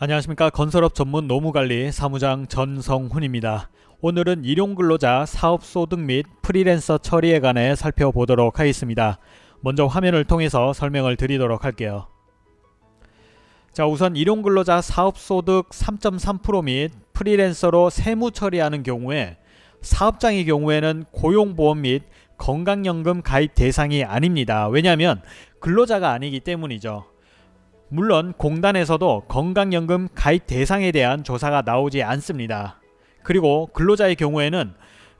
안녕하십니까 건설업 전문 노무관리 사무장 전성훈입니다. 오늘은 일용근로자 사업소득 및 프리랜서 처리에 관해 살펴보도록 하겠습니다. 먼저 화면을 통해서 설명을 드리도록 할게요. 자 우선 일용근로자 사업소득 3.3%및 프리랜서로 세무 처리하는 경우에 사업장의 경우에는 고용보험 및 건강연금 가입 대상이 아닙니다. 왜냐하면 근로자가 아니기 때문이죠. 물론 공단에서도 건강연금 가입 대상에 대한 조사가 나오지 않습니다. 그리고 근로자의 경우에는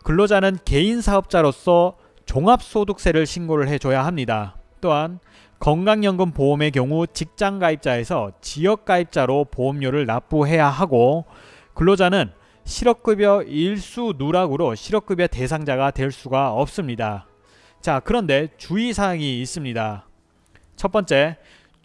근로자는 개인 사업자로서 종합소득세를 신고를 해줘야 합니다. 또한 건강연금 보험의 경우 직장가입자에서 지역가입자로 보험료를 납부해야 하고 근로자는 실업급여 일수 누락으로 실업급여 대상자가 될 수가 없습니다. 자 그런데 주의사항이 있습니다. 첫 번째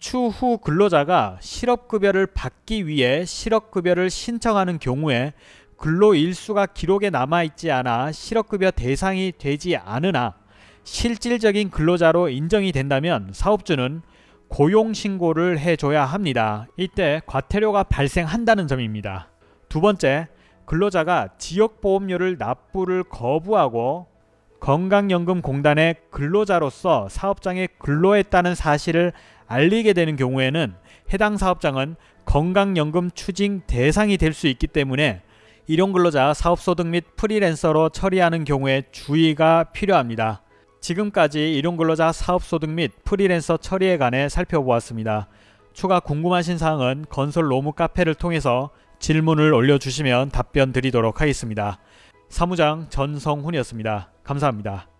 추후 근로자가 실업급여를 받기 위해 실업급여를 신청하는 경우에 근로일수가 기록에 남아있지 않아 실업급여 대상이 되지 않으나 실질적인 근로자로 인정이 된다면 사업주는 고용신고를 해줘야 합니다. 이때 과태료가 발생한다는 점입니다. 두 번째, 근로자가 지역보험료를 납부를 거부하고 건강연금공단의 근로자로서 사업장에 근로했다는 사실을 알리게 되는 경우에는 해당 사업장은 건강연금 추징 대상이 될 수 있기 때문에 일용근로자 사업소득 및 프리랜서로 처리하는 경우에 주의가 필요합니다. 지금까지 일용근로자 사업소득 및 프리랜서 처리에 관해 살펴보았습니다. 추가 궁금하신 사항은 건설 로무 카페를 통해서 질문을 올려주시면 답변 드리도록 하겠습니다. 사무장 전성훈이었습니다. 감사합니다.